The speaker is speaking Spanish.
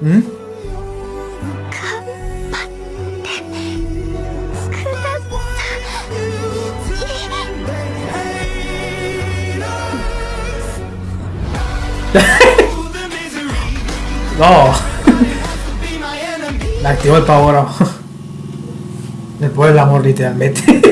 ¿Mm? no. Le activo el pavo ahora. Después el amor literalmente.